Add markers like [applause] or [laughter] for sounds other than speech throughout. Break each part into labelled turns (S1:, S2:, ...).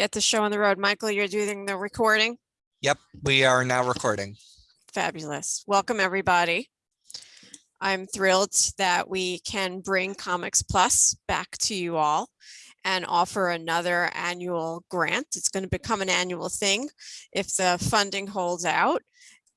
S1: get the show on the road. Michael, you're doing the recording.
S2: Yep, we are now recording.
S1: Fabulous. Welcome, everybody. I'm thrilled that we can bring Comics Plus back to you all and offer another annual grant. It's going to become an annual thing if the funding holds out.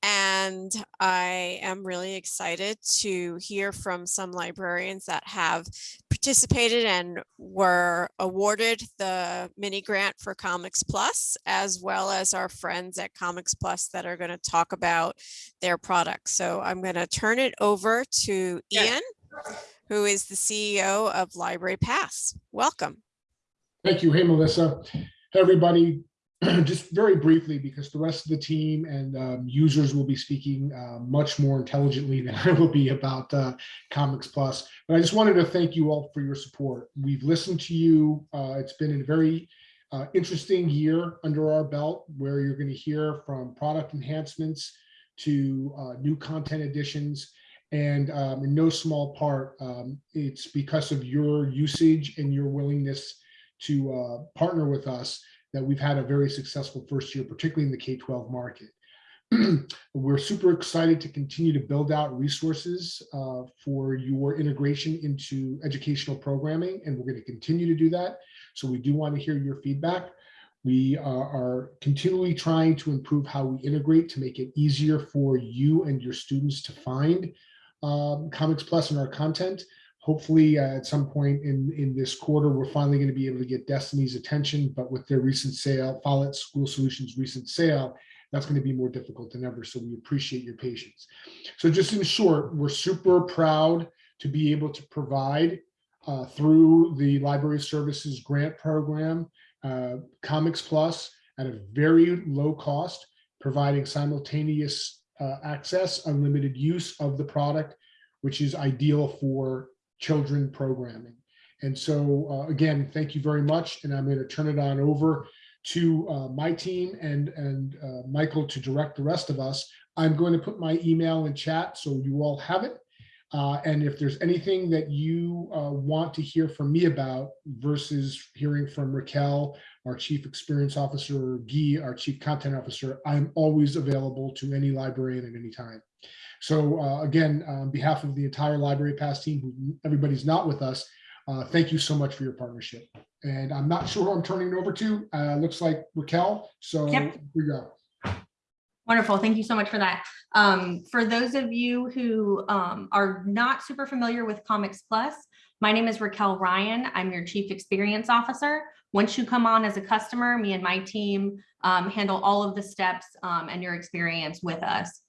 S1: And I am really excited to hear from some librarians that have participated and were awarded the mini grant for Comics Plus, as well as our friends at Comics Plus that are going to talk about their products. So I'm going to turn it over to Ian, who is the CEO of Library Pass. Welcome.
S3: Thank you. Hey, Melissa. Hey, everybody. [clears throat] Just very briefly, because the rest of the team and um, users will be speaking uh, much more intelligently [laughs] than I will be about uh, Comics Plus. But I just wanted to thank you all for your support. We've listened to you. Uh, it's been a very uh, interesting year under our belt where you're going to hear from product enhancements to uh, new content additions. And um, in no small part, um, it's because of your usage and your willingness to uh, partner with us that we've had a very successful first year, particularly in the K-12 market. [clears throat] We're super excited to continue to build out resources uh, for your integration into educational programming, and we're going to continue to do that. So we do want to hear your feedback. We uh, are continually trying to improve how we integrate to make it easier for you and your students to find um, Comics and our content hopefully uh, at some point in, in this quarter, we're finally going to be able to get Destiny's attention, but with their recent sale, Follett School Solutions recent sale, that's going to be more difficult than ever. So we appreciate your patience. So just in short, we're super proud to be able to provide uh, through the Library Services Grant Program, uh, Comics Plus at a very low cost, providing simultaneous uh, access, unlimited use of the product, which is ideal for children programming. And so uh, again, thank you very much. And I'm going to turn it on over to uh, my team and, and uh, Michael to direct the rest of us. I'm going to put my email in chat so you all have it. Uh, and if there's anything that you uh, want to hear from me about versus hearing from Raquel, our Chief Experience Officer, or Guy, our Chief Content Officer, I'm always available to any librarian at any time. So uh, again, on behalf of the entire Library Pass team, everybody's not with us, uh, thank you so much for your partnership. And I'm not sure who I'm turning it over to. Uh, looks like Raquel. So
S4: Yep.
S3: here we go.
S4: Wonderful. Thank you so much for that. Um, for those of you who um, are not super familiar with Comics Plus, my name is Raquel Ryan. I'm your Chief Experience Officer. Once you come on as a customer, me and my team um, handle all of the steps um, and your experience with us.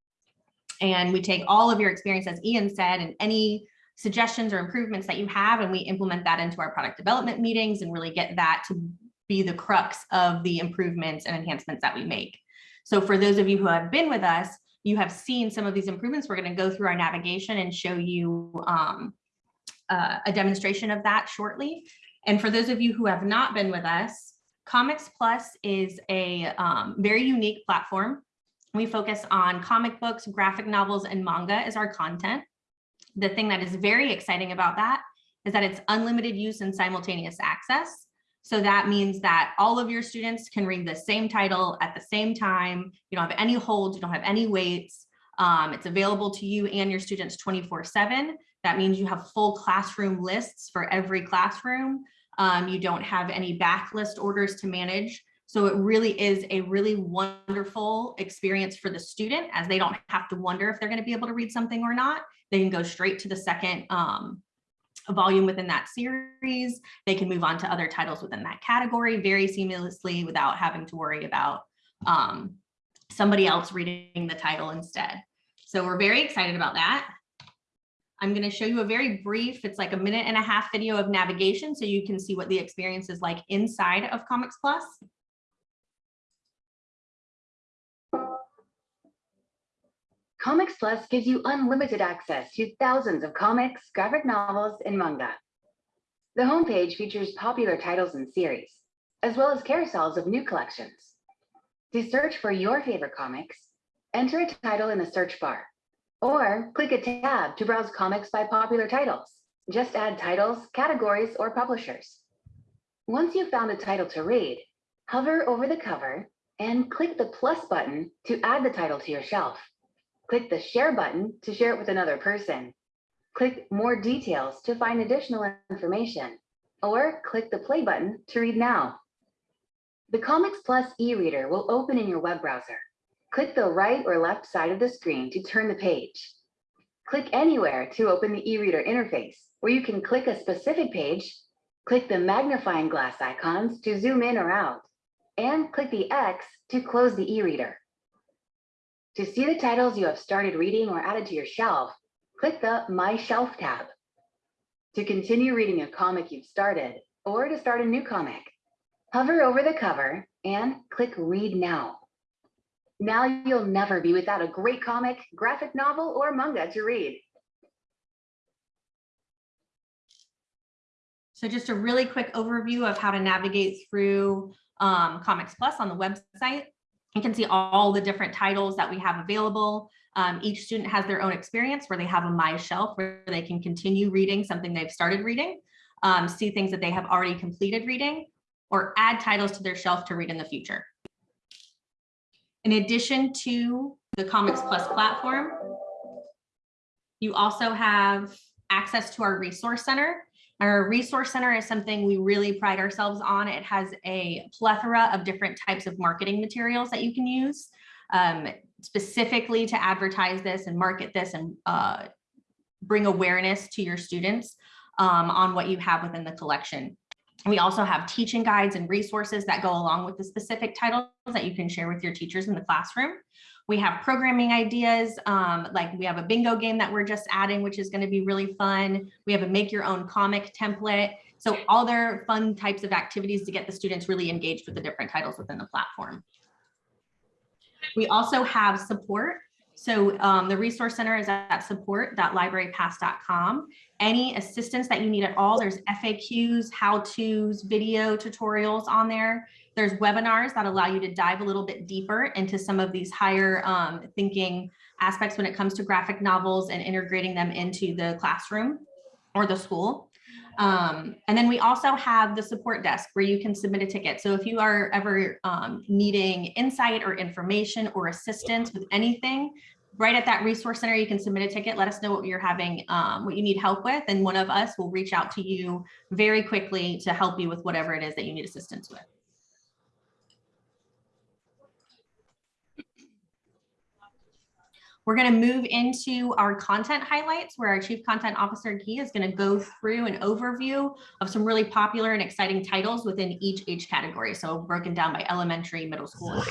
S4: And we take all of your experience, as Ian said, and any suggestions or improvements that you have, and we implement that into our product development meetings and really get that to be the crux of the improvements and enhancements that we make. So for those of you who have been with us, you have seen some of these improvements. We're going to go through our navigation and show you um, uh, a demonstration of that shortly. And for those of you who have not been with us, Comics Plus is a um, very unique platform we focus on comic books, graphic novels, and manga as our content. The thing that is very exciting about that is that it's unlimited use and simultaneous access. So that means that all of your students can read the same title at the same time. You don't have any holds, you don't have any waits. Um, it's available to you and your students 24 seven. That means you have full classroom lists for every classroom. Um, you don't have any backlist orders to manage. So it really is a really wonderful experience for the student as they don't have to wonder if they're going to be able to read something or not. They can go straight to the second um, volume within that series. They can move on to other titles within that category very seamlessly without having to worry about um, somebody else reading the title instead. So we're very excited about that. I'm going to show you a very brief, it's like a minute and a half video of navigation so you can see what the experience is like inside of Comics Plus.
S5: Comics Plus gives you unlimited access to thousands of comics, graphic novels, and manga. The homepage features popular titles and series, as well as carousels of new collections. To search for your favorite comics, enter a title in the search bar, or click a tab to browse comics by popular titles. Just add titles, categories, or publishers. Once you've found a title to read, Hover over the cover and click the plus button to add the title to your shelf. Click the share button to share it with another person. Click more details to find additional information, or click the play button to read now. The Comics Plus e-reader will open in your web browser. Click the right or left side of the screen to turn the page. Click anywhere to open the e-reader interface, where you can click a specific page, click the magnifying glass icons to zoom in or out, and click the X to close the e-reader. To see the titles you have started reading or added to your shelf, click the My Shelf tab. To continue reading a comic you've started, or to start a new comic, hover over the cover and click Read Now. Now you'll never be without a great comic, graphic novel, or manga to read.
S4: So just a really quick overview of how to navigate through um, Comics Plus on the website. You can see all the different titles that we have available. Um, each student has their own experience where they have a My Shelf where they can continue reading something they've started reading, um, see things that they have already completed reading, or add titles to their shelf to read in the future. In addition to the Comics Plus platform, you also have access to our resource center. Our resource center is something we really pride ourselves on. It has a plethora of different types of marketing materials that you can use um, specifically to advertise this and market this and uh, bring awareness to your students um, on what you have within the collection. We also have teaching guides and resources that go along with the specific titles that you can share with your teachers in the classroom. We have programming ideas, um, like we have a bingo game that we're just adding, which is gonna be really fun. We have a make your own comic template. So all their fun types of activities to get the students really engaged with the different titles within the platform. We also have support. So um, the resource center is at support.librarypass.com. Any assistance that you need at all, there's FAQs, how-tos, video tutorials on there. There's webinars that allow you to dive a little bit deeper into some of these higher um, thinking aspects when it comes to graphic novels and integrating them into the classroom or the school. Um, and then we also have the support desk where you can submit a ticket. So if you are ever um, needing insight or information or assistance with anything, right at that resource center, you can submit a ticket. Let us know what you're having, um, what you need help with, and one of us will reach out to you very quickly to help you with whatever it is that you need assistance with. We're going to move into our content highlights where our Chief Content Officer Guy is going to go through an overview of some really popular and exciting titles within each age category. So broken down by elementary, middle school.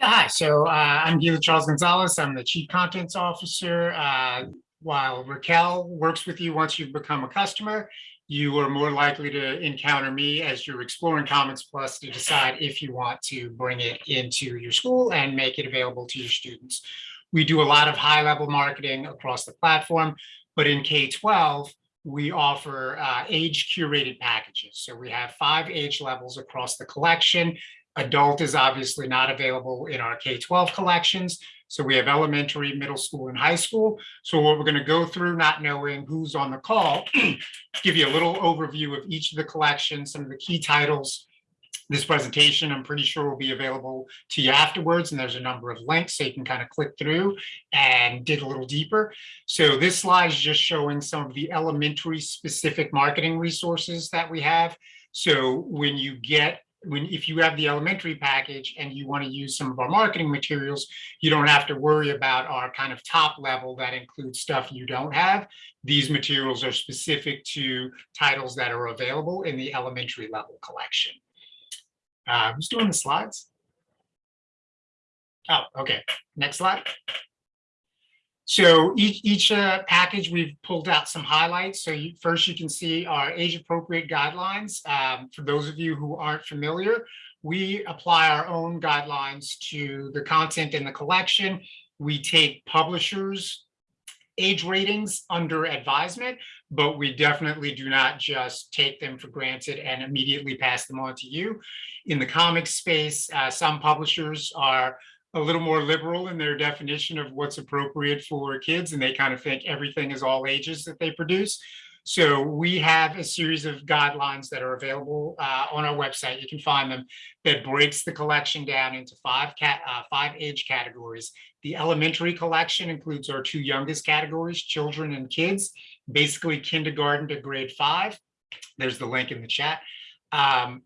S6: Hi, so uh, I'm Guy LeCharles Gonzalez. I'm the Chief Content Officer. Uh, While Raquel works with you once you've become a customer, you are more likely to encounter me as you're exploring Comics Plus to decide if you want to bring it into your school and make it available to your students. We do a lot of high-level marketing across the platform, but in K-12, we offer uh, age curated packages. So we have five age levels across the collection. Adult is obviously not available in our K-12 collections. So we have elementary, middle school, and high school. So what we're going to go through, not knowing who's on the call, [clears throat] give you a little overview of each of the collections, some of the key titles. This presentation, I'm pretty sure will be available to you afterwards, and there's a number of links so you can kind of click through and dig a little deeper. So this slide is just showing some of the elementary specific marketing resources that we have. So when you get when if you have the elementary package and you want to use some of our marketing materials, you don't have to worry about our kind of top level that includes stuff you don't have. These materials are specific to titles that are available in the elementary level collection. Uh, who's doing the slides? Oh, okay. Next slide. So each, each uh, package, we've pulled out some highlights. So you, first you can see our age appropriate guidelines. Um, for those of you who aren't familiar, we apply our own guidelines to the content in the collection. We take publishers age ratings under advisement, but we definitely do not just take them for granted and immediately pass them on to you. In the comic space, uh, some publishers are a little more liberal in their definition of what's appropriate for kids and they kind of think everything is all ages that they produce. So we have a series of guidelines that are available uh, on our website. You can find them that breaks the collection down into five cat, uh, five age categories. The elementary collection includes our two youngest categories, children and kids, basically kindergarten to grade five. There's the link in the chat. Um,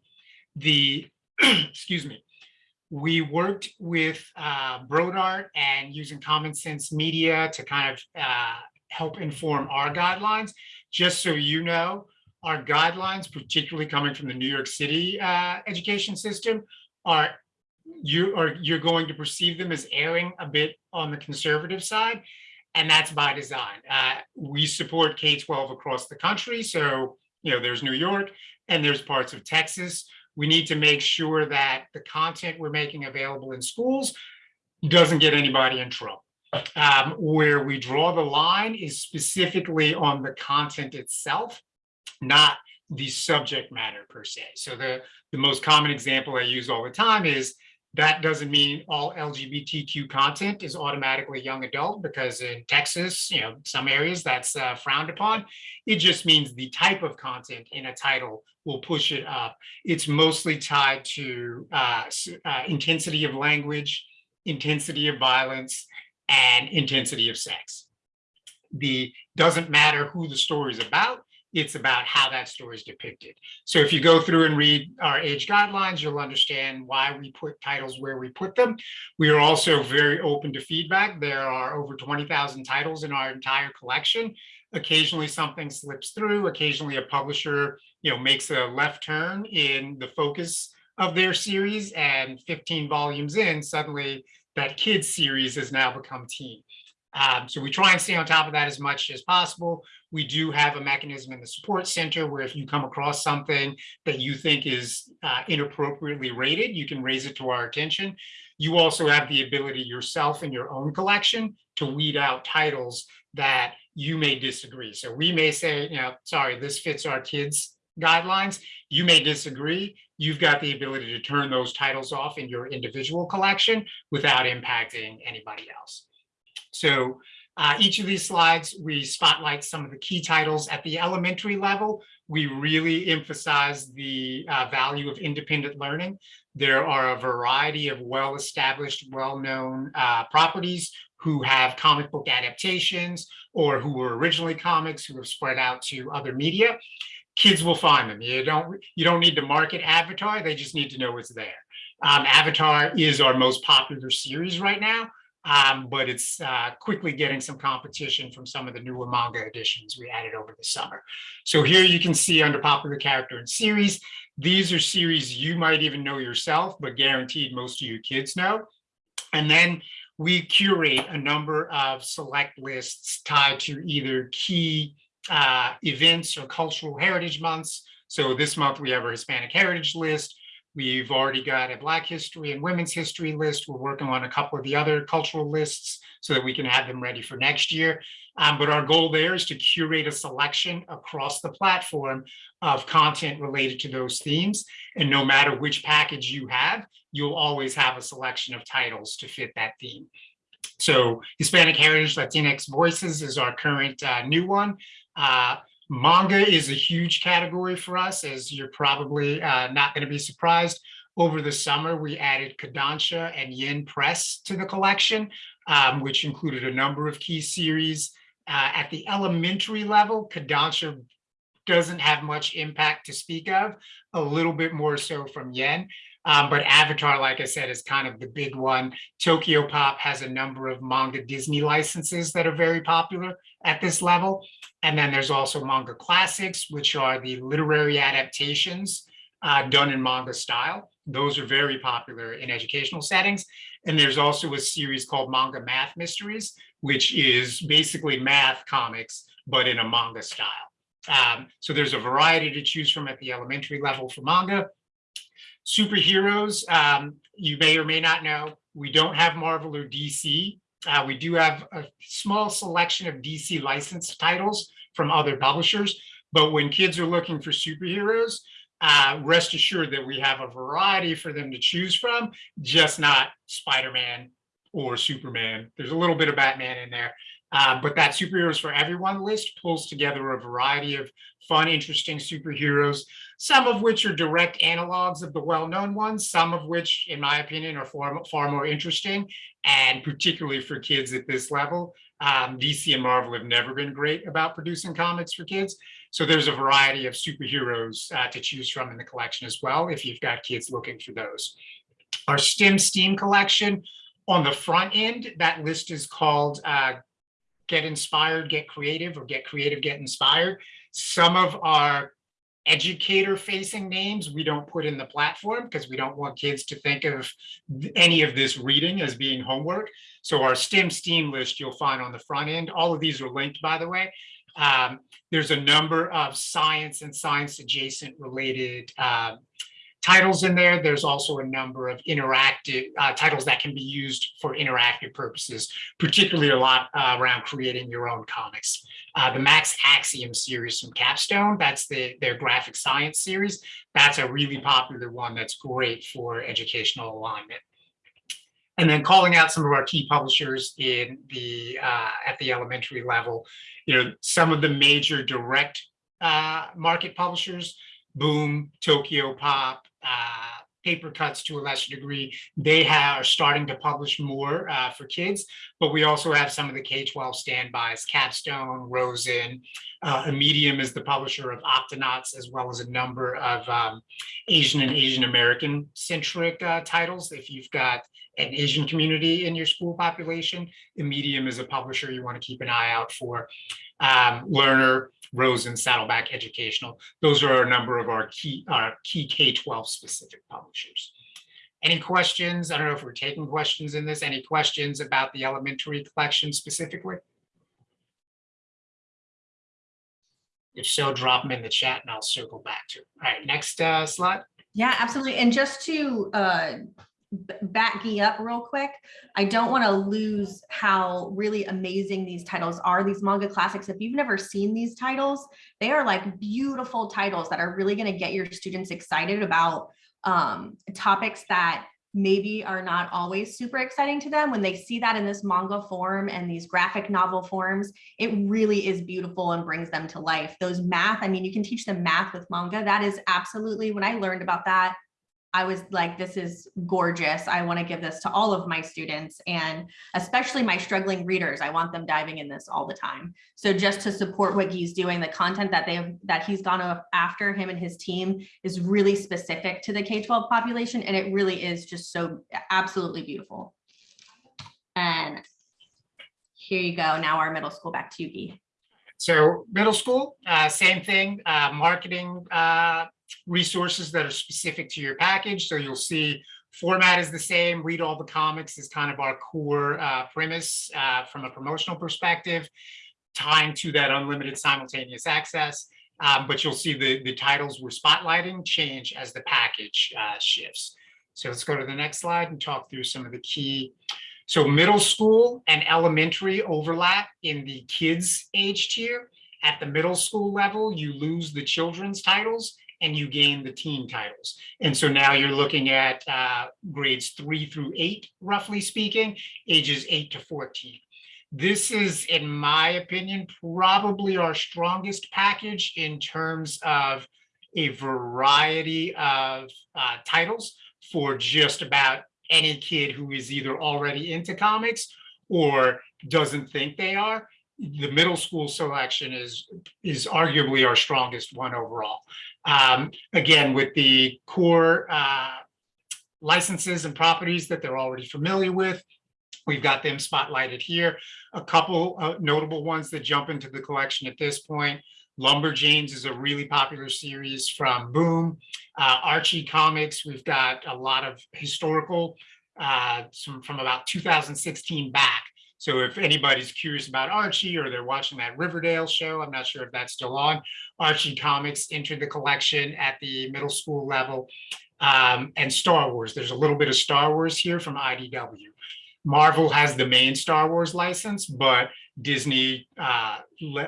S6: the, [clears throat] excuse me, we worked with uh, Brodart and using Common Sense Media to kind of uh, help inform our guidelines. Just so you know, our guidelines, particularly coming from the New York City uh, education system, are you are you're going to perceive them as erring a bit on the conservative side, and that's by design. Uh, we support K-12 across the country, so you know there's New York and there's parts of Texas. We need to make sure that the content we're making available in schools doesn't get anybody in trouble. Um, where we draw the line is specifically on the content itself, not the subject matter per se. So the, the most common example I use all the time is that doesn't mean all LGBTQ content is automatically young adult because in Texas, you know, some areas that's uh, frowned upon. It just means the type of content in a title will push it up. It's mostly tied to uh, uh, intensity of language, intensity of violence, and intensity of sex. The doesn't matter who the story is about, it's about how that story is depicted. So if you go through and read our age guidelines, you'll understand why we put titles where we put them. We are also very open to feedback. There are over 20,000 titles in our entire collection. Occasionally something slips through, occasionally a publisher you know, makes a left turn in the focus of their series and 15 volumes in, suddenly that kids series has now become teen. Um, so we try and stay on top of that as much as possible. We do have a mechanism in the support center where if you come across something that you think is uh, inappropriately rated, you can raise it to our attention. You also have the ability yourself in your own collection to weed out titles that you may disagree. So we may say, you know, sorry, this fits our kids guidelines. You may disagree. You've got the ability to turn those titles off in your individual collection without impacting anybody else. So uh, each of these slides, we spotlight some of the key titles at the elementary level. We really emphasize the uh, value of independent learning. There are a variety of well-established, well-known uh, properties who have comic book adaptations or who were originally comics who have spread out to other media. Kids will find them. You don't, you don't need to market Avatar. They just need to know it's there. Um, Avatar is our most popular series right now um, but it's uh, quickly getting some competition from some of the newer manga editions we added over the summer. So here you can see under popular character and series, these are series you might even know yourself, but guaranteed most of your kids know. And then we curate a number of select lists tied to either key uh, events or cultural heritage months. So this month we have our Hispanic heritage list. We've already got a Black history and women's history list. We're working on a couple of the other cultural lists so that we can have them ready for next year. Um, but our goal there is to curate a selection across the platform of content related to those themes. And no matter which package you have, you'll always have a selection of titles to fit that theme. So Hispanic Heritage Latinx Voices is our current uh, new one. Uh, Manga is a huge category for us, as you're probably uh, not going to be surprised. Over the summer, we added Kodansha and Yen Press to the collection, um, which included a number of key series. Uh, at the elementary level, Kodansha doesn't have much impact to speak of, a little bit more so from Yen. Um, but Avatar, like I said, is kind of the big one. Tokyo Pop has a number of manga Disney licenses that are very popular at this level. And then there's also manga classics, which are the literary adaptations uh, done in manga style. Those are very popular in educational settings. And there's also a series called Manga Math Mysteries, which is basically math comics, but in a manga style. Um, so there's a variety to choose from at the elementary level for manga. Superheroes, um, you may or may not know, we don't have Marvel or DC. Uh, we do have a small selection of DC licensed titles from other publishers, but when kids are looking for superheroes, uh, rest assured that we have a variety for them to choose from, just not Spider-Man or Superman. There's a little bit of Batman in there, Uh, but that superheroes for everyone list pulls together a variety of fun, interesting superheroes, some of which are direct analogs of the well-known ones, some of which, in my opinion, are far, far more interesting, and particularly for kids at this level. Um, DC and Marvel have never been great about producing comics for kids. So there's a variety of superheroes uh, to choose from in the collection as well, if you've got kids looking for those. Our STEM STEAM collection, on the front end, that list is called uh, Get Inspired, Get Creative, or Get Creative, Get Inspired. Some of our educator facing names we don't put in the platform because we don't want kids to think of any of this reading as being homework. So our STEM STEAM list you'll find on the front end. All of these are linked, by the way. Um, there's a number of science and science adjacent related uh, titles in there. There's also a number of interactive uh, titles that can be used for interactive purposes, particularly a lot uh, around creating your own comics. Uh, the Max Axiom series from Capstone, that's the, their graphic science series. That's a really popular one that's great for educational alignment. And then calling out some of our key publishers in the uh, at the elementary level, you know, some of the major direct uh, market publishers, Boom, Tokyo Pop, uh, Papercutz to a lesser degree, they are starting to publish more uh, for kids, but we also have some of the K-12 standbys, Capstone, Rosen, uh, Immedium is the publisher of Octonauts, as well as a number of um, Asian and Asian American centric uh, titles. If you've got an Asian community in your school population, Immedium is a publisher you want to keep an eye out for. Um, Learner, Rosen, Saddleback Educational. Those are a number of our key, our key K-12 specific publishers. Any questions? I don't know if we're taking questions in this. Any questions about the elementary collection specifically? If so, drop them in the chat and I'll circle back to. it. All right, next uh, slide.
S4: Yeah, absolutely. And just to uh, back me up real quick, I don't want to lose how really amazing these titles are. These manga classics, if you've never seen these titles, they are like beautiful titles that are really going to get your students excited about um, topics that maybe are not always super exciting to them. When they see that in this manga form and these graphic novel forms it really is beautiful and brings them to life. Those math i mean you can teach them math with manga. That is absolutely when i learned about that I was like, this is gorgeous. I want to give this to all of my students and especially my struggling readers. I want them diving in this all the time. So just to support what he's doing, the content that they have that he's gone after him and his team is really specific to the K-12 population. And it really is just so absolutely beautiful. And here you go. Now our middle school back to you, Guy.
S6: So middle school, uh, same thing, uh, marketing uh, resources that are specific to your package. So you'll see format is the same, read all the comics is kind of our core uh, premise uh, from a promotional perspective, tying to that unlimited simultaneous access. Um, but you'll see the, the titles we're spotlighting change as the package uh, shifts. So let's go to the next slide and talk through some of the key. So middle school and elementary overlap in the kids age tier. At the middle school level, you lose the children's titles and you gain the teen titles. And so now you're looking at uh, grades three through eight, roughly speaking, ages eight to 14. This is, in my opinion, probably our strongest package in terms of a variety of uh, titles for just about any kid who is either already into comics or doesn't think they are the middle school selection is is arguably our strongest one overall. Um, again, with the core uh, licenses and properties that they're already familiar with, we've got them spotlighted here. A couple uh, notable ones that jump into the collection at this point. Lumberjanes is a really popular series from Boom. Uh, Archie Comics, we've got a lot of historical, uh, some from about 2016 back so if anybody's curious about Archie or they're watching that Riverdale show, I'm not sure if that's still on, Archie Comics entered the collection at the middle school level. Um, and Star Wars, there's a little bit of Star Wars here from IDW. Marvel has the main Star Wars license, but Disney uh,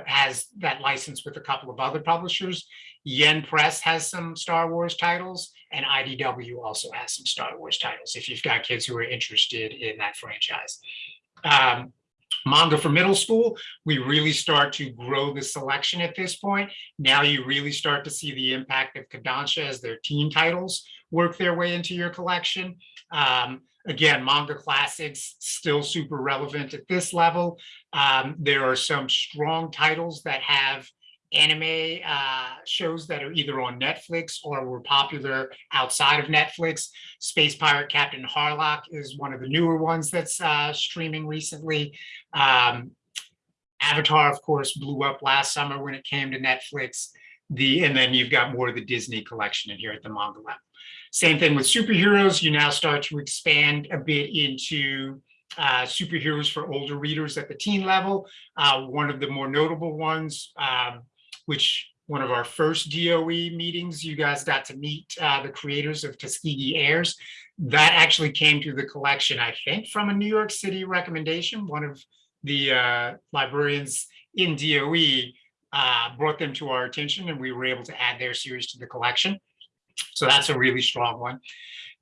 S6: has that license with a couple of other publishers. Yen Press has some Star Wars titles, and IDW also has some Star Wars titles if you've got kids who are interested in that franchise. Um, manga for middle school, we really start to grow the selection at this point. Now you really start to see the impact of Kodansha as their teen titles work their way into your collection. Um, again, manga classics still super relevant at this level. Um, there are some strong titles that have anime uh, shows that are either on Netflix or were popular outside of Netflix. Space Pirate Captain Harlock is one of the newer ones that's uh, streaming recently. Um, Avatar, of course, blew up last summer when it came to Netflix. The and then you've got more of the Disney collection in here at the manga level. Same thing with superheroes. You now start to expand a bit into uh, superheroes for older readers at the teen level. Uh, one of the more notable ones, um, which one of our first DOE meetings, you guys got to meet uh, the creators of Tuskegee Heirs. That actually came to the collection, I think, from a New York City recommendation. One of the uh, librarians in DOE uh, brought them to our attention and we were able to add their series to the collection. So that's a really strong one.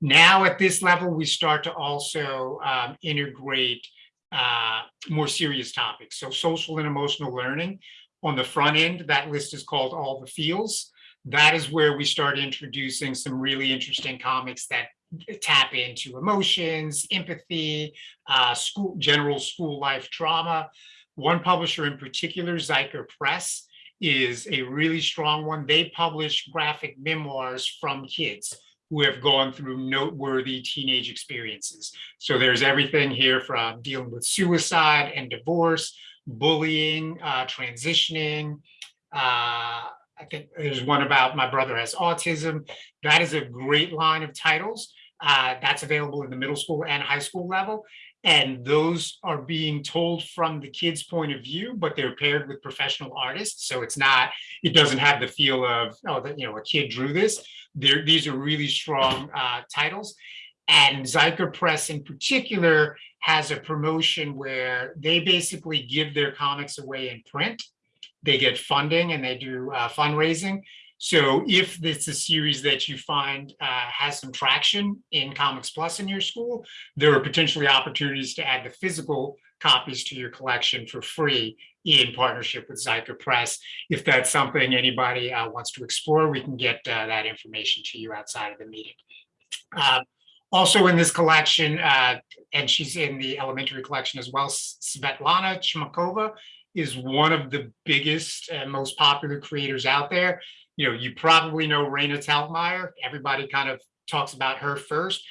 S6: Now at this level, we start to also um, integrate uh, more serious topics. So social and emotional learning. On the front end, that list is called All the Feels. That is where we start introducing some really interesting comics that tap into emotions, empathy, uh, school, general school life trauma. One publisher in particular, Zuiker Press, is a really strong one. They publish graphic memoirs from kids who have gone through noteworthy teenage experiences. So there's everything here from dealing with suicide and divorce, bullying, uh, transitioning. Uh, I think there's one about my brother has autism. That is a great line of titles. Uh, that's available in the middle school and high school level. And those are being told from the kid's point of view, but they're paired with professional artists. So it's not, it doesn't have the feel of, oh, that, you know, a kid drew this. They're, these are really strong uh, titles. And Zuiker Press in particular has a promotion where they basically give their comics away in print. They get funding and they do uh, fundraising. So if it's a series that you find uh, has some traction in Comics Plus in your school, there are potentially opportunities to add the physical copies to your collection for free in partnership with Zuiker Press. If that's something anybody uh, wants to explore, we can get uh, that information to you outside of the meeting. Uh, also in this collection, uh, and she's in the elementary collection as well, Svetlana Chmakova is one of the biggest and most popular creators out there you know, you probably know Raina Telgemeier. Everybody kind of talks about her first.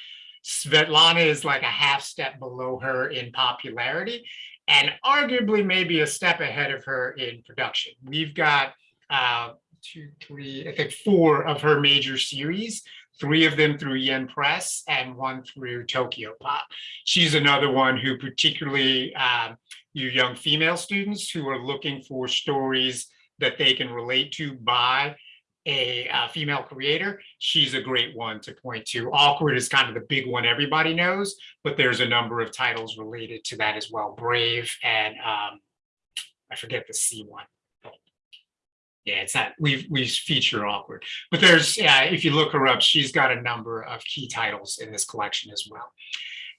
S6: Svetlana is like a half step below her in popularity and arguably maybe a step ahead of her in production. We've got uh, two, three, I think four of her major series, three of them through Yen Press and one through Tokyo Pop. She's another one who particularly um, you young female students who are looking for stories that they can relate to by a uh, female creator, she's a great one to point to. Awkward is kind of the big one everybody knows, but there's a number of titles related to that as well. Brave and um, I forget the C one. Yeah, it's not, we we feature Awkward, but there's, yeah, if you look her up, she's got a number of key titles in this collection as well.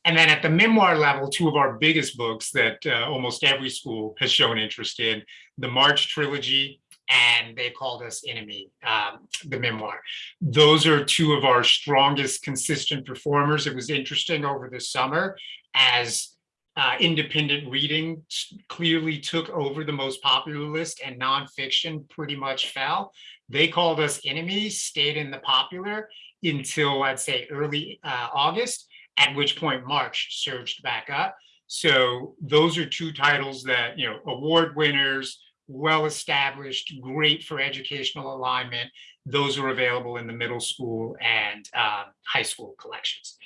S6: And then at the memoir level, two of our biggest books that uh, almost every school has shown interest in, the March Trilogy and they called us enemy, um, the memoir. Those are two of our strongest consistent performers. It was interesting over the summer as uh, independent reading clearly took over the most popular list and nonfiction pretty much fell. They called us enemies, stayed in the popular until I'd say early uh, August, at which point March surged back up. So those are two titles that, you know, award winners, well-established, great for educational alignment. Those are available in the middle school and uh, high school collections.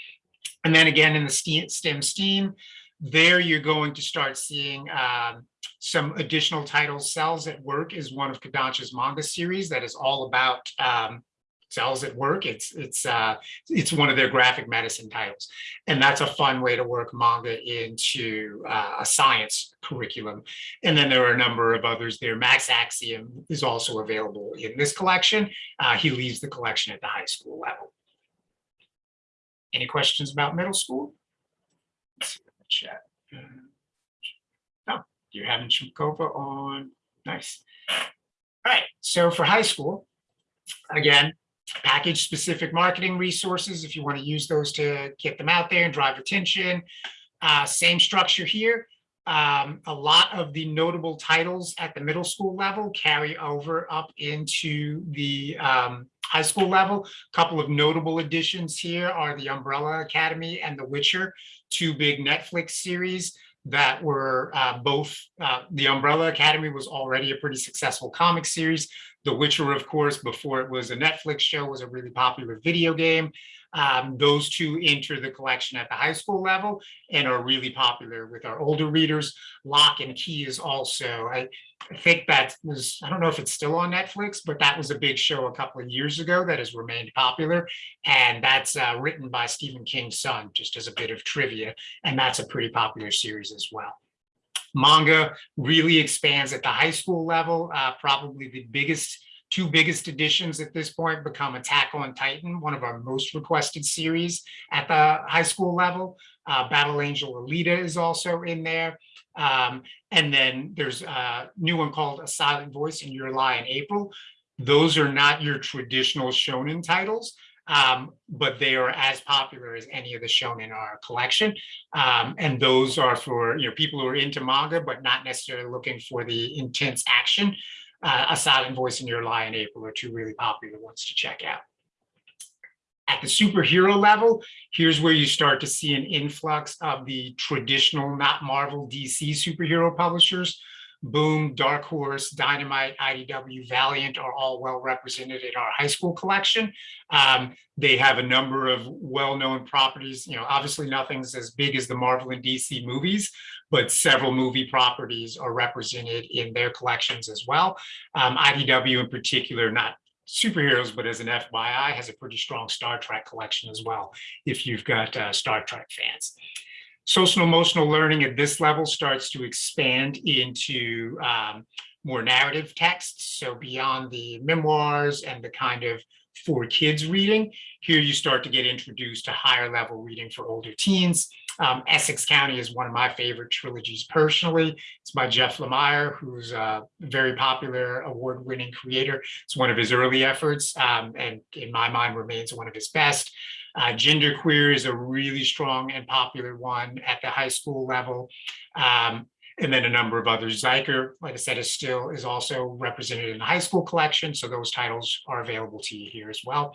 S6: And then again, in the STEM STEAM, there you're going to start seeing um, some additional titles. Cells at Work is one of Kodansha's manga series that is all about um, cells at work. It's it's uh, it's one of their graphic medicine titles, and that's a fun way to work manga into uh, a science curriculum. And then there are a number of others there. Max Axiom is also available in this collection. Uh, he leaves the collection at the high school level. Any questions about middle school? Chat. You're having Chmakova on. Nice. All right, so for high school, again, package specific marketing resources, if you want to use those to get them out there and drive attention. Uh, same structure here. Um, a lot of the notable titles at the middle school level carry over up into the um, high school level. A couple of notable additions here are the Umbrella Academy and The Witcher, two big Netflix series that were uh, both, uh, the Umbrella Academy was already a pretty successful comic series. The Witcher, of course, before it was a Netflix show, was a really popular video game. Um, those two enter the collection at the high school level and are really popular with our older readers. Locke and Key is also, I, think that was, I don't know if it's still on Netflix, but that was a big show a couple of years ago that has remained popular. And that's uh, written by Stephen King's son, just as a bit of trivia. And that's a pretty popular series as well. Manga really expands at the high school level, uh, probably the biggest two biggest additions at this point become Attack on Titan, one of our most requested series at the high school level. Uh, Battle Angel Alita is also in there. Um, and then there's a new one called A Silent Voice in Your Lie in April. Those are not your traditional shonen titles, um, but they are as popular as any of the shonen in our collection. Um, and those are for you know people who are into manga, but not necessarily looking for the intense action uh, A Silent Voice in Your Lie in April are two really popular ones to check out. At the superhero level, here's where you start to see an influx of the traditional, not Marvel, DC superhero publishers. Boom, Dark Horse, Dynamite, IDW, Valiant are all well represented in our high school collection. Um, they have a number of well-known properties. You know, obviously nothing's as big as the Marvel and DC movies, but several movie properties are represented in their collections as well. Um, IDW in particular, not superheroes, but as an FYI, has a pretty strong Star Trek collection as well, if you've got uh, Star Trek fans. Social emotional learning at this level starts to expand into um, more narrative texts. So beyond the memoirs and the kind of for kids reading, here you start to get introduced to higher level reading for older teens. Um, Essex County is one of my favorite trilogies personally. It's by Jeff Lemire, who's a very popular award-winning creator. It's one of his early efforts um, and in my mind remains one of his best. Uh, genderqueer is a really strong and popular one at the high school level. Um, and then a number of others. Zuiker, like I said, is still is also represented in the high school collection. So those titles are available to you here as well.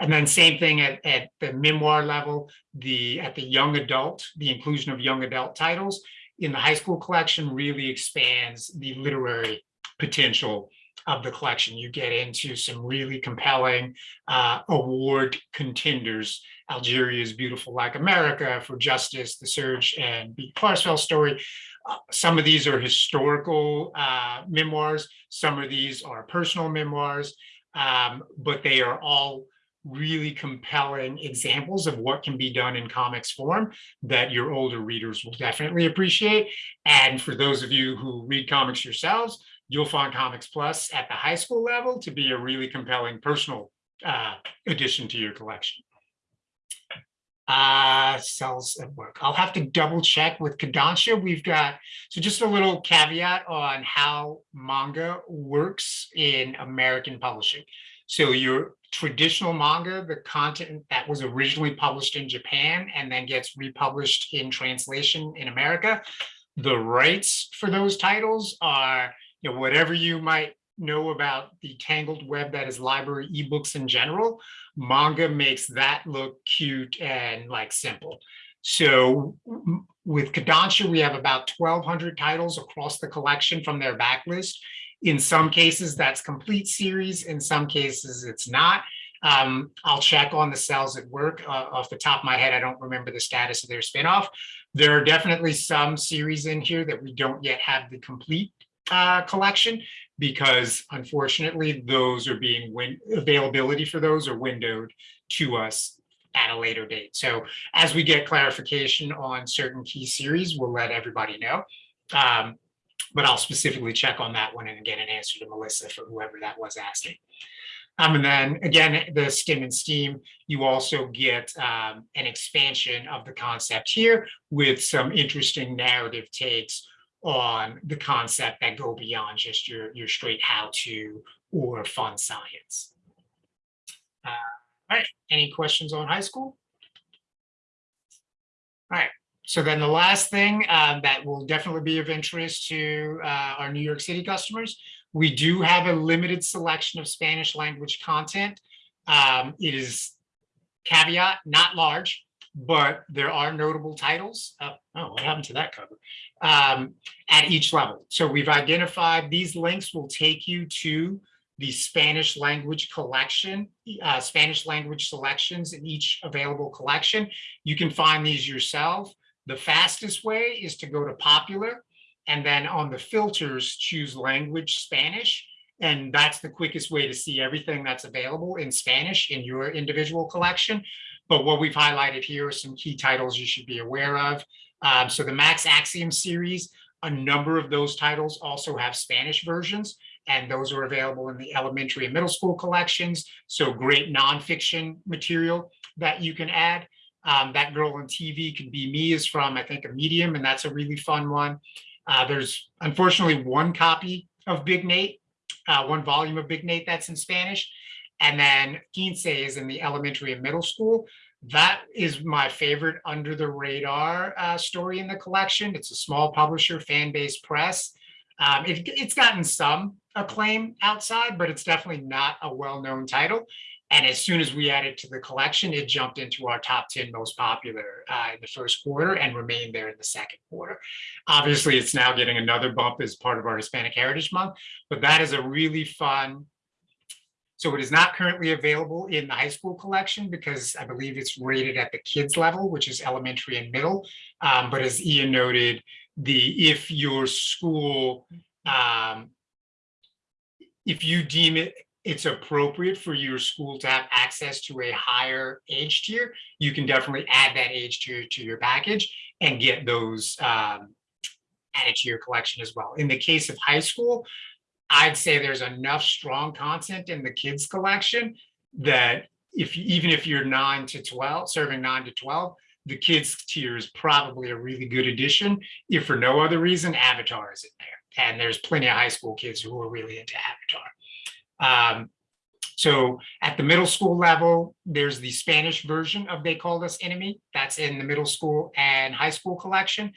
S6: And then same thing at, at the memoir level, the at the young adult, the inclusion of young adult titles in the high school collection really expands the literary potential of the collection. You get into some really compelling uh, award contenders. Algeria's Beautiful Like America for Justice, The Serge, and Beate Klarsfeld story. Uh, some of these are historical uh, memoirs. Some of these are personal memoirs, um, but they are all really compelling examples of what can be done in comics form that your older readers will definitely appreciate. And for those of you who read comics yourselves, you'll find Comics Plus at the high school level to be a really compelling personal uh, addition to your collection. Uh, cells at work. I'll have to double check with Kodansha. We've got, so just a little caveat on how manga works in American publishing. So your traditional manga, the content that was originally published in Japan and then gets republished in translation in America, the rights for those titles are you know, whatever you might know about the tangled web that is library ebooks in general, manga makes that look cute and like simple. So with Kodansha, we have about 1200 titles across the collection from their backlist. In some cases, that's complete series. In some cases, it's not. Um, I'll check on the cells at work. Uh, off the top of my head, I don't remember the status of their spinoff. There are definitely some series in here that we don't yet have the complete uh, collection because unfortunately those are being win availability for those are windowed to us at a later date. So as we get clarification on certain key series, we'll let everybody know. Um, but I'll specifically check on that one and get an answer to Melissa for whoever that was asking. Um, and then again, the skim and steam, you also get um, an expansion of the concept here with some interesting narrative takes on the concept that go beyond just your, your straight how-to or fun science. Uh, All right, any questions on high school? All right, so then the last thing um, that will definitely be of interest to uh, our New York City customers, we do have a limited selection of Spanish language content. Um, It is caveat, not large, but there are notable titles. Uh, Oh, what happened to that cover? Um, At each level. So we've identified, these links will take you to the Spanish language collection, uh, Spanish language selections in each available collection. You can find these yourself. The fastest way is to go to popular and then on the filters, choose language Spanish. And that's the quickest way to see everything that's available in Spanish in your individual collection. But what we've highlighted here are some key titles you should be aware of. Um, so the Max Axiom series, a number of those titles also have Spanish versions and those are available in the elementary and middle school collections. So great nonfiction material that you can add. Um, that girl on TV can be me is from, I think, Immedium, and that's a really fun one. Uh, there's unfortunately one copy of Big Nate, uh, one volume of Big Nate that's in Spanish. And then Quince is in the elementary and middle school. That is my favorite under the radar uh, story in the collection. It's a small publisher, Fanbase Press. Um, it, it's gotten some acclaim outside, but it's definitely not a well-known title. And as soon as we added to the collection, it jumped into our top 10 most popular uh, in the first quarter and remained there in the second quarter. Obviously, it's now getting another bump as part of our Hispanic Heritage Month, but that is a really fun. So it is not currently available in the high school collection because I believe it's rated at the kids level, which is elementary and middle. Um, but as Ian noted, the if your school um, if you deem it it's appropriate for your school to have access to a higher age tier, you can definitely add that age tier to your package and get those um, added to your collection as well. In the case of high school, I'd say there's enough strong content in the kids collection that if even if you're nine to 12, serving nine to 12, the kids tier is probably a really good addition. If for no other reason, Avatar is in there. And there's plenty of high school kids who are really into Avatar. Um, so at the middle school level, there's the Spanish version of They Called Us Enemy. That's in the middle school and high school collection.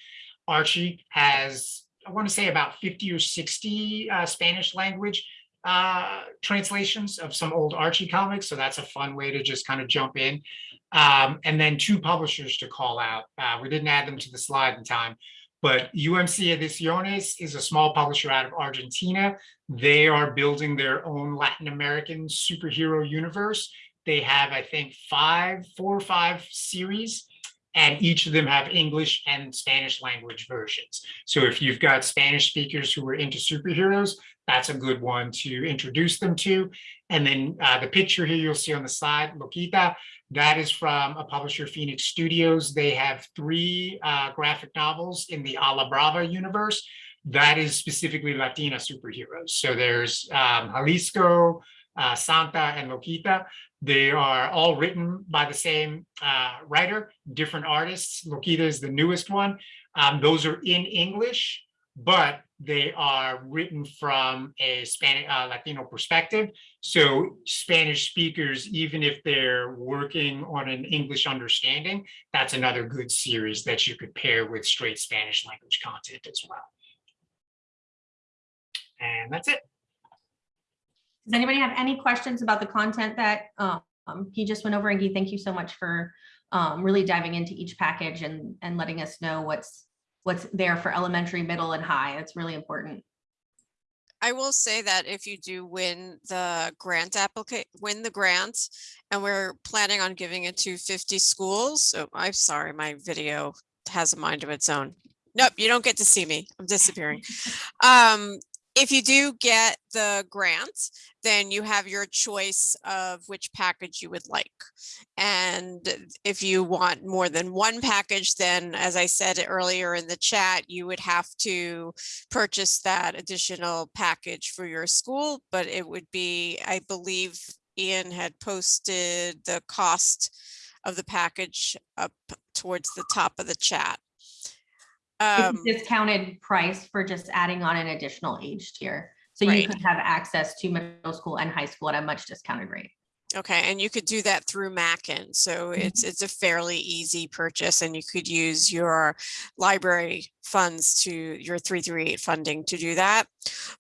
S6: Archie has, I want to say about 50 or 60 uh, Spanish language uh, translations of some old Archie comics. So that's a fun way to just kind of jump in. Um, and then two publishers to call out. Uh, we didn't add them to the slide in time, but UMC Ediciones is a small publisher out of Argentina. They are building their own Latin American superhero universe. They have, I think, five, four or five series, and each of them have English and Spanish language versions. So if you've got Spanish speakers who are into superheroes, that's a good one to introduce them to. And then uh, the picture here you'll see on the side, Loquita, that is from a publisher, Phoenix Studios. They have three uh, graphic novels in the A la Brava universe. That is specifically Latina superheroes. So there's um, Jalisco, uh, Santa, and Loquita. They are all written by the same uh, writer, different artists. Loquita is the newest one. Um, those are in English, but they are written from a Spanish uh, Latino perspective. So Spanish speakers, even if they're working on an English understanding, that's another good series that you could pair with straight Spanish language content as well. And that's it.
S4: Does anybody have any questions about the content that um, he just went over? And Guy, thank you so much for um, really diving into each package and, and letting us know what's what's there for elementary, middle, and high. It's really important.
S1: I will say that if you do win the grant applicant, win the grant, and we're planning on giving it to 50 schools. So I'm sorry, my video has a mind of its own. Nope, you don't get to see me. I'm disappearing. [laughs] Um, if you do get the grant, then you have your choice of which package you would like. And if you want more than one package, then as I said earlier in the chat, you would have to purchase that additional package for your school, but it would be, I believe Ian had posted the cost of the package up towards the top of the chat.
S4: It's
S1: Um,
S4: discounted price for just adding on an additional age tier. So you
S1: Right.
S4: could have access to middle school and high school at a much discounted rate.
S1: Okay, and you could do that through Mackin, so
S4: Mm-hmm.
S1: it's, it's a fairly easy purchase and you could use your library funds to, your three three eight funding to do that.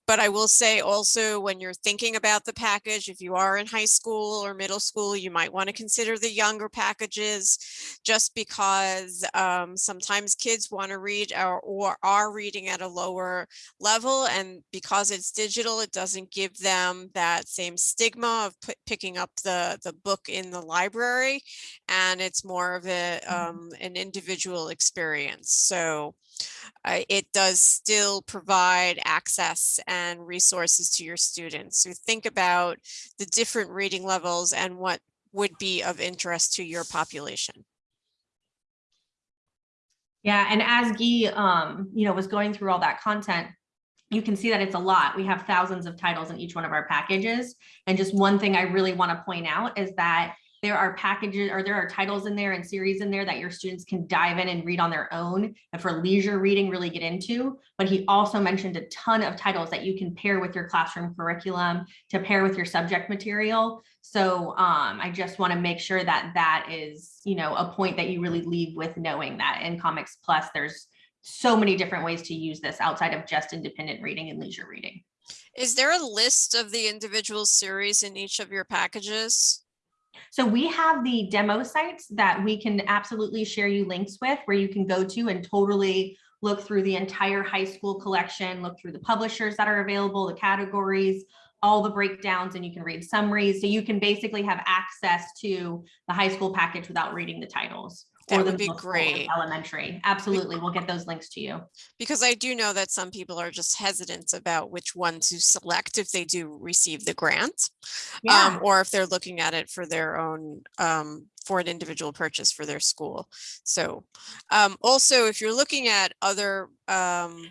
S1: But I will say also, when you're thinking about the package, if you are in high school or middle school, you might want to consider the younger packages. Just because um, sometimes kids want to read or, or are reading at a lower level and because it's digital, it doesn't give them that same stigma of pi- picking up the, the book in the library. And it's more of a, um, an individual experience. So uh, it does still provide access and resources to your students. So think about the different reading levels and what would be of interest to your population.
S4: Yeah, and as Guy, um, you know, was going through all that content, you can see that it's a lot. We have thousands of titles in each one of our packages. And just one thing I really want to point out is that there are packages or there are titles in there and series in there that your students can dive in and read on their own and for leisure reading really get into. But he also mentioned a ton of titles that you can pair with your classroom curriculum to pair with your subject material. So um, I just want to make sure that that is, you know, a point that you really leave with knowing that in Comics Plus, there's so many different ways to use this outside of just independent reading and leisure reading.
S1: Is there a list of the individual series in each of your packages?
S4: So we have the demo sites that we can absolutely share you links with where you can go to and totally look through the entire high school collection, look through the publishers that are available, the categories, all the breakdowns, and you can read summaries. So you can basically have access to the high school package without reading the titles.
S1: That
S4: the
S1: would be
S4: middle school and
S1: great.
S4: Elementary. Absolutely. We'll get those links to you.
S1: Because I do know that some people are just hesitant about which one to select if they do receive the grant.
S4: Yeah.
S1: um, or if they're looking at it for their own, um, for an individual purchase for their school. So, um, also, if you're looking at other, um,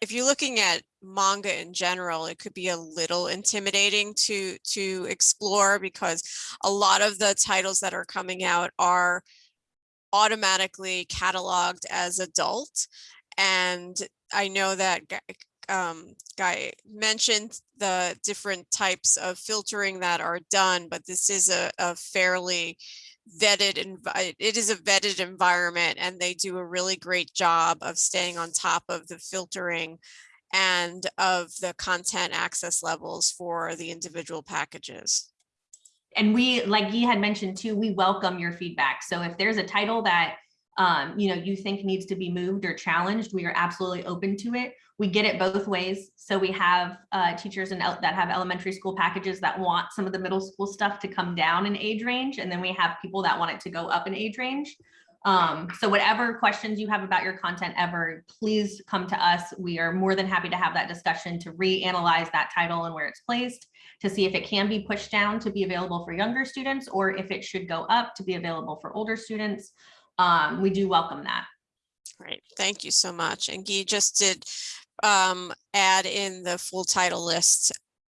S1: if you're looking at manga in general, it could be a little intimidating to, to explore because a lot of the titles that are coming out are automatically cataloged as adult. And I know that um, Guy mentioned the different types of filtering that are done, but this is a, a fairly vetted, it is a vetted environment and they do a really great job of staying on top of the filtering and of the content access levels for the individual packages.
S4: And we, like Guy had mentioned too, we welcome your feedback. So if there's a title that um, you know, you think needs to be moved or challenged, we are absolutely open to it. We get it both ways. So we have uh, teachers and that have elementary school packages that want some of the middle school stuff to come down in age range, and then we have people that want it to go up in age range. Um, so whatever questions you have about your content ever, please come to us. We are more than happy to have that discussion to reanalyze that title and where it's placed to see if it can be pushed down to be available for younger students or if it should go up to be available for older students. Um, we do welcome that.
S1: Great, thank you so much. And Guy just did um, add in the full title list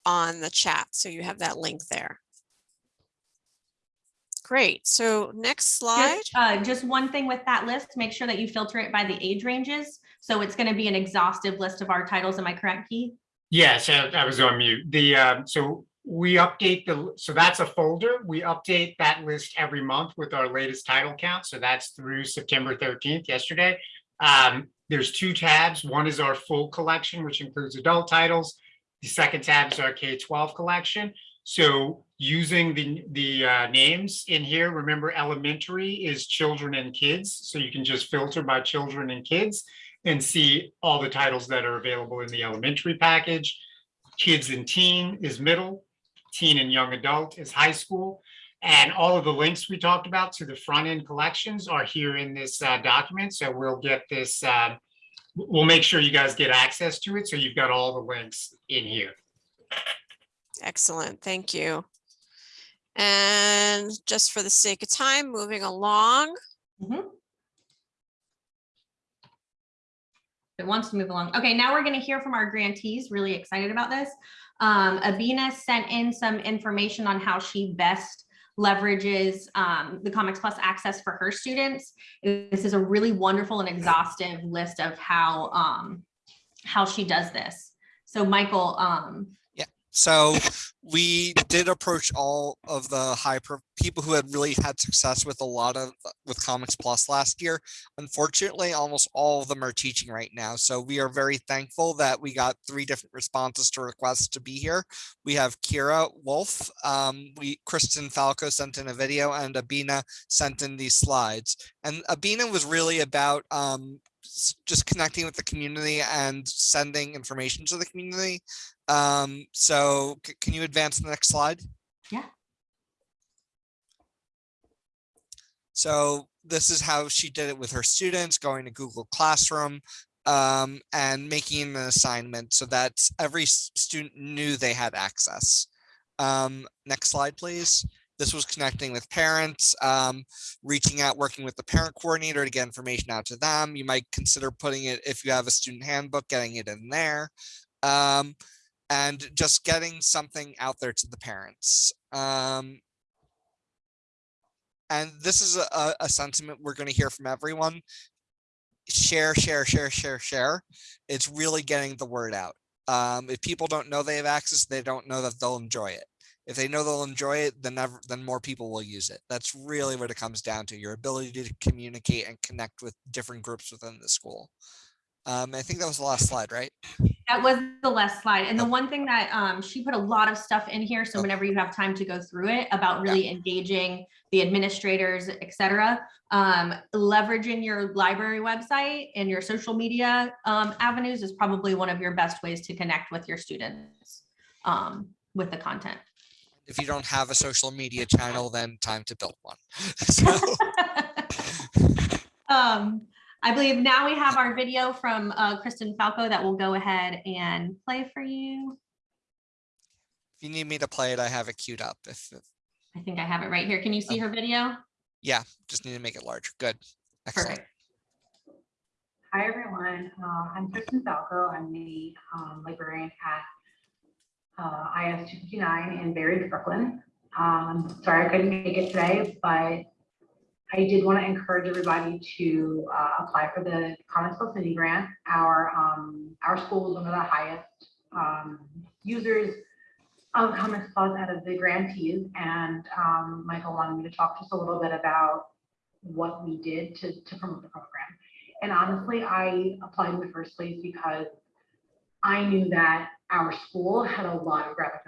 S1: on the chat, so you have that link there. Great, so next slide.
S4: Just, uh, just one thing with that list, make sure that you filter it by the age ranges. So it's going to be an exhaustive list of our titles. Am I correct, Key?
S6: Yes, I I was on mute. The, um, so we update the, so that's a folder. We update that list every month with our latest title count. So that's through September thirteenth, yesterday. Um, there's two tabs. One is our full collection, which includes adult titles. The second tab is our K-12 collection. So using the, the uh, names in here, remember elementary is children and kids. So you can just filter by children and kids and see all the titles that are available in the elementary package. Kids and teen is middle, teen and young adult is high school. And all of the links we talked about to the front end collections are here in this uh, document. So we'll get this, uh, we'll make sure you guys get access to it. So you've got all the links in here.
S1: Excellent, thank you. And just for the sake of time, moving along.
S4: It wants to move along. Okay, now we're going to hear from our grantees. Really excited about this. Um, Abina sent in some information on how she best leverages um, the Comics Plus access for her students. This is a really wonderful and exhaustive list of how um, how she does this. So Michael, um,
S2: So we did approach all of the high people who had really had success with a lot of with Comics Plus last year. Unfortunately, almost all of them are teaching right now. So we are very thankful that we got three different responses to requests to be here. We have Kira Wolf, um, we Kristen Falco sent in a video and Abina sent in these slides. And Abina was really about um, just connecting with the community and sending information to the community. Um, so can you advance the next slide?
S4: Yeah.
S2: So this is how she did it with her students, going to Google Classroom um, and making an assignment so that every student knew they had access. Um, next slide, please. This was connecting with parents, um, reaching out, working with the parent coordinator to get information out to them. You might consider putting it, if you have a student handbook, getting it in there. Um, and just getting something out there to the parents. Um, and this is a- a, sentiment we're going to hear from everyone. Share, share, share, share, share. It's really getting the word out. Um, if people don't know they have access, they don't know that they'll enjoy it. If they know they'll enjoy it, then never, then more people will use it. That's really what it comes down to, your ability to communicate and connect with different groups within the school. Um, I think that was the last slide, right?
S4: that was the last slide. And the one thing that um, she put a lot of stuff in here. So whenever you have time to go through it about really engaging the administrators, et cetera, um, leveraging your library website and your social media um, avenues is probably one of your best ways to connect with your students um, with the content.
S2: If you don't have a social media channel, then time to build one. [laughs] So, [laughs]
S4: um, I believe now we have our video from uh, Kristen Falco that will go ahead and play for you.
S2: if you need me to play it, I have it queued up. If, if
S4: I think I have it right here. Can you see her video?
S2: yeah, just need to make it larger. Good. Excellent.
S4: Perfect.
S7: Hi, everyone. Uh, I'm Kristen Falco. I'm the um, librarian at uh, IS 259 in Bay Ridge, Brooklyn. Um, sorry I couldn't make it today, but I did want to encourage everybody to uh, apply for the Comics Plus Mini Grant. Our, um, our school is one of the highest um, users of Comics Plus out of the grantees. And um, Michael wanted me to talk just a little bit about what we did to, to promote the program. And honestly, I applied in the first place because I knew that our school had a lot of readers.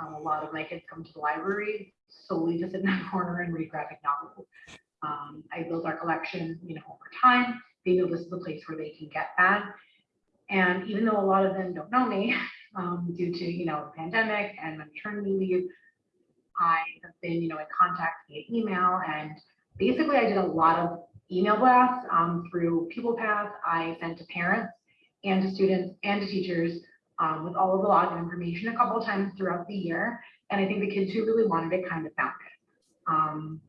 S7: Um, a lot of my kids come to the library solely to sit in that [laughs] corner and read graphic novels. Um, I build our collection, you know, over time. They know this is the place where they can get that. And even though a lot of them don't know me, [laughs] um, due to, you know, pandemic and maternity leave, I have been, you know, in contact via email and basically I did a lot of email blasts um, through Path. I sent to parents and to students and to teachers um, with all of the login information a couple of times throughout the year. And I think the kids who really wanted it kind of found it. Um,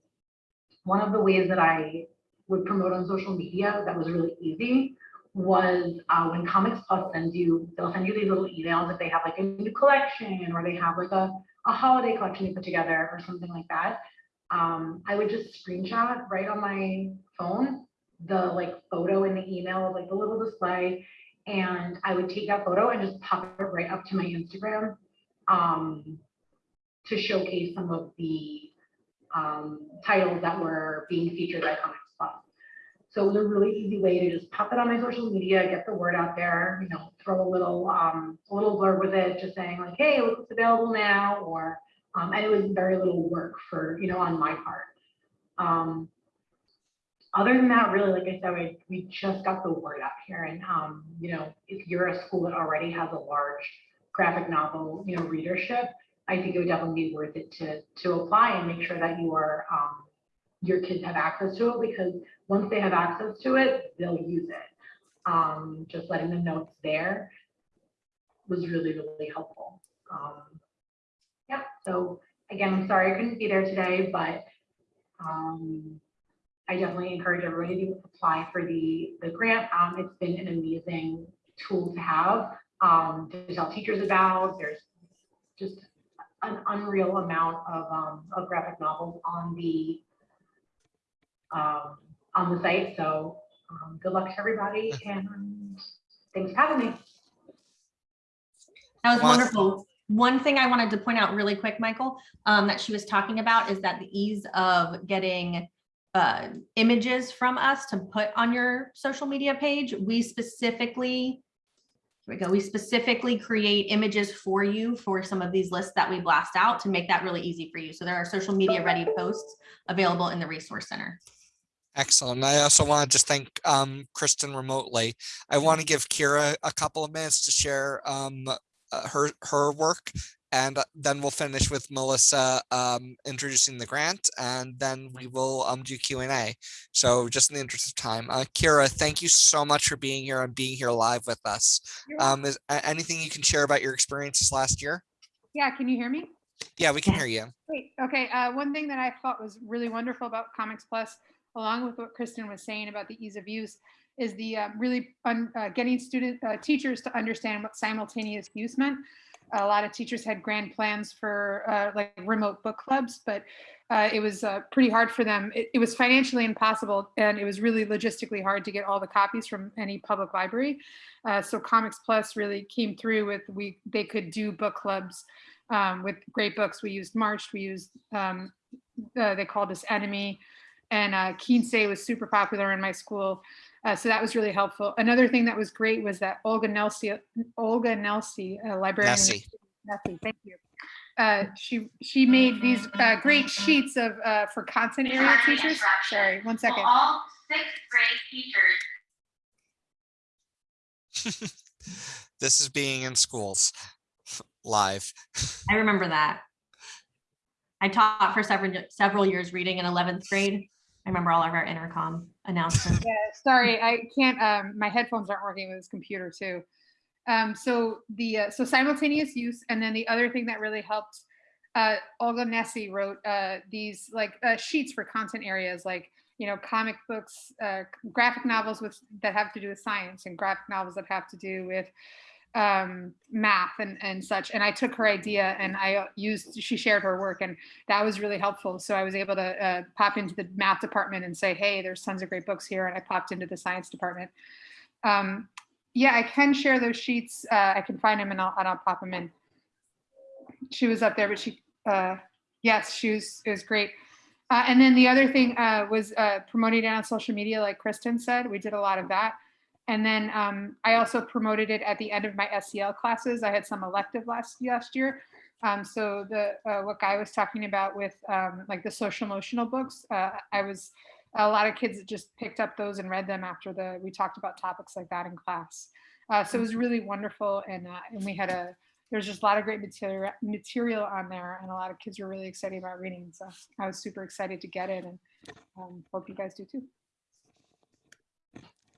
S7: one of the ways that I would promote on social media that was really easy was uh, when Comics Plus sends you, they'll send you these little emails if they have like a new collection or they have like a, a holiday collection they put together or something like that um, I would just screenshot right on my phone, the like photo in the email, of, like the little display. And I would take that photo and just pop it right up to my Instagram um, to showcase some of the um, titles that were being featured by Comics Plus. So it was a really easy way to just pop it on my social media, get the word out there, you know, throw a little, um, a little blurb with it, just saying like, hey, what's available now, or um, and it was very little work for, you know, on my part. Um, other than that, really, like I said, we, we just got the word out here. And, um, you know, if you're a school that already has a large graphic novel, you know, readership, I think it would definitely be worth it to, to apply and make sure that you are, um, your kids have access to it because once they have access to it, they'll use it. Um, just letting them know it's there was really, really helpful. Um, yeah, so again, I'm sorry I couldn't be there today, but um, I definitely encourage everybody to apply for the, the grant. Um, it's been an amazing tool to have um, to tell teachers about. There's just an unreal amount of, um, of graphic novels on the, um, on the site. So, um, good luck to everybody and thanks for having me.
S4: That was
S2: Well,
S4: wonderful. One thing I wanted to point out really quick, Michael, um, that she was talking about is that the ease of getting uh, images from us to put on your social media page, we specifically, here we go, we specifically create images for you for some of these lists that we blast out to make that really easy for you. So there are social media ready posts available in the resource center.
S2: Excellent. I also want to just thank um, Kristen remotely. I want to give Kira a couple of minutes to share um, uh, her her work, and uh, then we'll finish with Melissa um, introducing the grant, and then we will um, do Q and A. So just in the interest of time, uh, Kira, thank you so much for being here and being here live with us. Um, is anything you can share about your experiences last year?
S8: Yeah, can you hear me?
S2: Yeah, we can hear you.
S8: Great. Okay, uh, one thing that I thought was really wonderful about Comics Plus, along with what Kristen was saying about the ease of use, is the uh, really un- uh, getting student uh, teachers to understand what simultaneous use meant. A lot of teachers had grand plans for uh, like remote book clubs, but uh, it was uh, pretty hard for them. It, it was financially impossible, and it was really logistically hard to get all the copies from any public library. Uh, so Comics Plus really came through with we they could do book clubs um, with great books. We used March, we used, um, uh, they called us Enemy, and uh, Kinsey was super popular in my school. Uh, so that was really helpful. Another thing that was great was that Olga Nelsi, Olga Nelsi, a librarian. in the
S2: Nessie.
S8: Nessie, thank you. Uh, she she made these uh, great sheets of uh, for content area teachers. Sorry, one second.
S9: all sixth grade teachers [laughs]
S2: This is being in schools live. [laughs]
S4: I remember that. I taught for several, several years reading in 11th grade. I remember all of our intercom announcements.
S8: Yeah, sorry, I can't, um, my headphones aren't working with this computer too. Um, so the, uh, so simultaneous use, and then the other thing that really helped, uh, Olga Nessie wrote, uh, these like, uh, sheets for content areas, like, you know, comic books, uh, graphic novels with, that have to do with science and graphic novels that have to do with, um, math and, and such. And I took her idea and I used, she shared her work and that was really helpful. So I was able to uh, pop into the math department and say, hey, there's tons of great books here. And I popped into the science department. Um, yeah, I can share those sheets. Uh, I can find them and I'll, and I'll pop them in. She was up there, but she, uh, yes, she was, it was great. Uh, and then the other thing uh, was uh, promoting it on social media, like Kristen said, we did a lot of that. And then um, I also promoted it at the end of my SEL classes. I had some elective last last year. Um, so the uh, what Guy was talking about with um, like the social emotional books, uh, I was a lot of kids just picked up those and read them after the we talked about topics like that in class. Uh, so it was really wonderful, and uh, and we had a there's just a lot of great material material on there, and a lot of kids were really excited about reading. So I was super excited to get it, and um, hope you guys do too.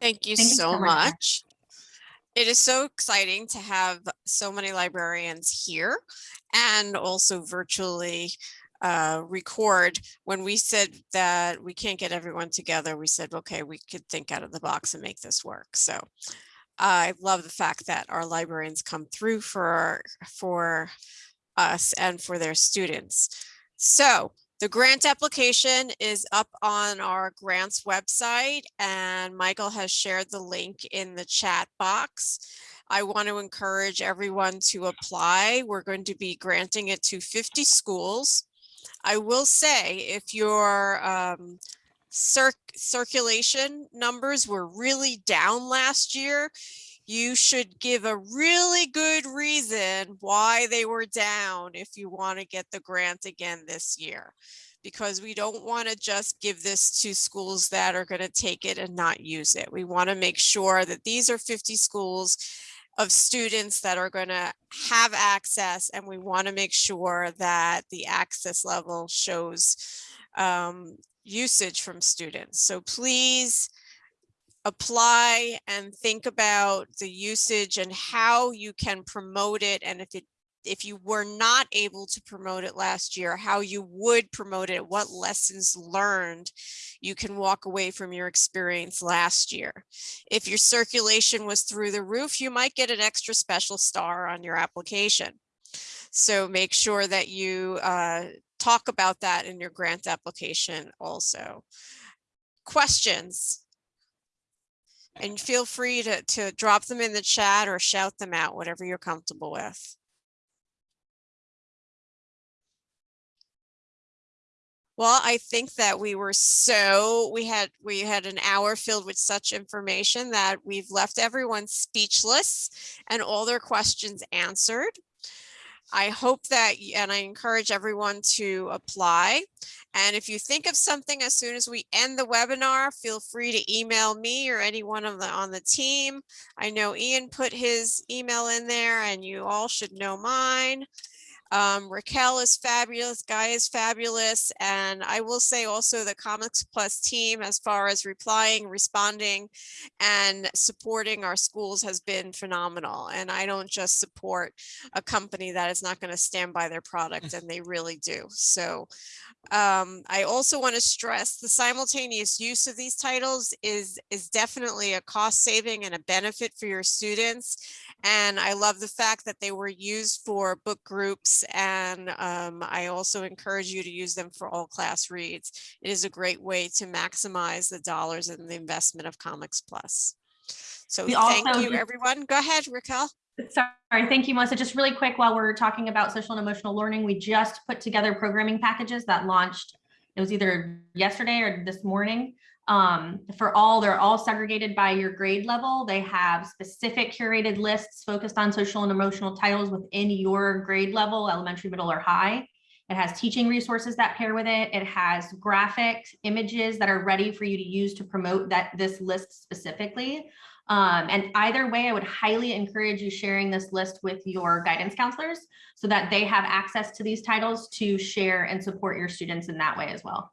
S1: Thank you so
S4: so much,
S1: much. It is so exciting to have so many librarians here and also virtually uh, record. When we said that we can't get everyone together, we said, okay, we could think out of the box and make this work. So I love the fact that our librarians come through for, for us and for their students. So the grant application is up on our grants website and Michael has shared the link in the chat box. I want to encourage everyone to apply. We're going to be granting it to 50 schools. I will say if your um, circ circulation numbers were really down last year, you should give a really good reason why they were down if you want to get the grant again this year. Because we don't want to just give this to schools that are going to take it and not use it. We want to make sure that these are 50 schools of students that are going to have access and we want to make sure that the access level shows um, usage from students. So please apply and think about the usage and how you can promote it. And if it if you were not able to promote it last year, how you would promote it, what lessons learned you can walk away from your experience last year. If your circulation was through the roof, you might get an extra special star on your application. So make sure that you uh, talk about that in your grant application also. Questions? And feel free to, to drop them in the chat or shout them out, whatever you're comfortable with. Well, I think that we were so, we had, we had an hour filled with such information that we've left everyone speechless and all their questions answered. I hope that, and I encourage everyone to apply. And if you think of something as soon as we end the webinar, feel free to email me or any one of the on the team. I know Ian put his email in there and you all should know mine. Um, Raquel is fabulous, Guy is fabulous, and I will say also the Comics Plus team, as far as replying, responding, and supporting our schools has been phenomenal. And I don't just support a company that is not going to stand by their product, [laughs] and they really do. So um, I also want to stress the simultaneous use of these titles is is definitely a cost saving and a benefit for your students. And I love the fact that they were used for book groups. And um, I also encourage you to use them for all class reads. It is a great way to maximize the dollars and the investment of Comics Plus. So
S4: We
S1: thank you, everyone. Go ahead, Raquel.
S4: Sorry, thank you, Melissa. Just really quick, while we're talking about social and emotional learning, we just put together programming packages that launched. It was either yesterday or this morning. Um, for all, they're all segregated by your grade level. They have specific curated lists focused on social and emotional titles within your grade level, elementary, middle, or high. It has teaching resources that pair with it. It has graphic images that are ready for you to use to promote that this list specifically. Um, and either way, I would highly encourage you sharing this list with your guidance counselors so that they have access to these titles to share and support your students in that way as well.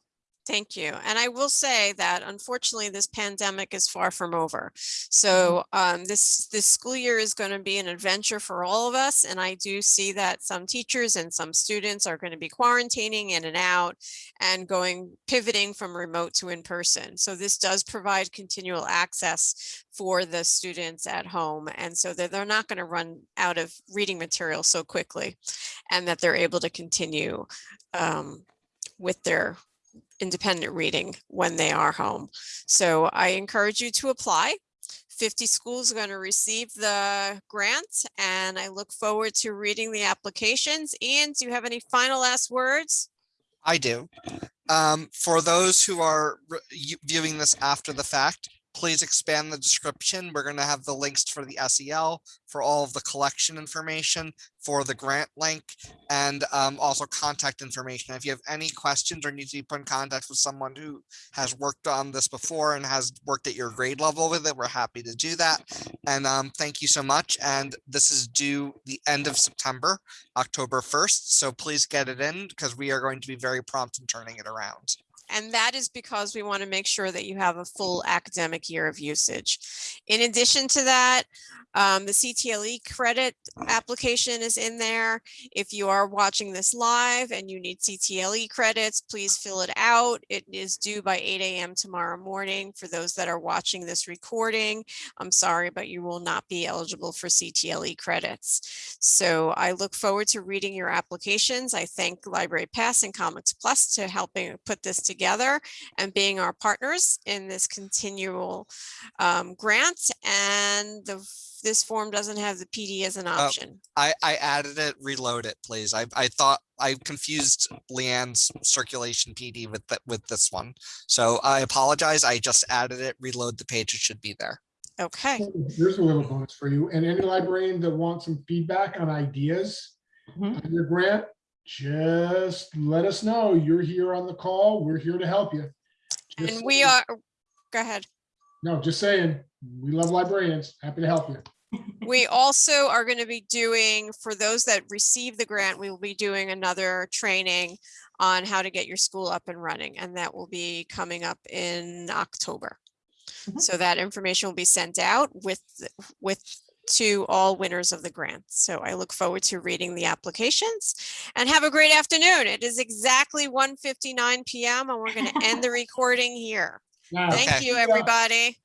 S1: Thank you. And I will say that unfortunately, this pandemic is far from over. So um, this, this school year is going to be an adventure for all of us. And I do see that some teachers and some students are going to be quarantining in and out and going, pivoting from remote to in person. So this does provide continual access for the students at home. And so that they're not going to run out of reading material so quickly and that they're able to continue um, with their independent reading when they are home. So I encourage you to apply. 50 schools are going to receive the grant and I look forward to reading the applications. Ian, do you have any final last words?
S2: I do. Um, for those who are viewing this after the fact, please expand the description. We're gonna have the links for the SEL, for all of the collection information, for the grant link, and um, also contact information. If you have any questions or need to be put in contact with someone who has worked on this before and has worked at your grade level with it, we're happy to do that. And um, thank you so much. And this is due the end of September, October 1st. So please get it in because we are going to be very prompt in turning it around.
S1: And that is because we want to make sure that you have a full academic year of usage. In addition to that, um, the CTLE credit application is in there. If you are watching this live and you need CTLE credits, please fill it out. It is due by 8 a.m. tomorrow morning. For those that are watching this recording, I'm sorry, but you will not be eligible for CTLE credits. So I look forward to reading your applications. I thank Library Pass and Comics Plus to helping put this together and being our partners in this continual um, grant. And the, this form doesn't have the PD as an option.
S2: I, I added it, reload it, please. I, I thought I confused Leanne's circulation PD with, th- with this one. So I apologize. I just added it, reload the page. It should be there.
S1: Okay,
S3: Here's a little bonus for you. And any librarian that wants some feedback on ideas
S4: Mhm.
S3: on your grant, just let us know. You're here on the call. We're here to help you. Just
S1: and we
S3: saying.
S1: are, go ahead.
S3: No, just saying, we love librarians. Happy to help you.
S1: We also are going to be doing, for those that receive the grant, we will be doing another training on how to get your school up and running, and that will be coming up in October.
S4: Mhm.
S1: So that information will be sent out with, with, to all winners of the grant. So I look forward to reading the applications and have a great afternoon. It is exactly 1:59 PM and we're going to end the [laughs] recording here.
S3: Now,
S1: Thank
S2: Okay.
S1: you, everybody.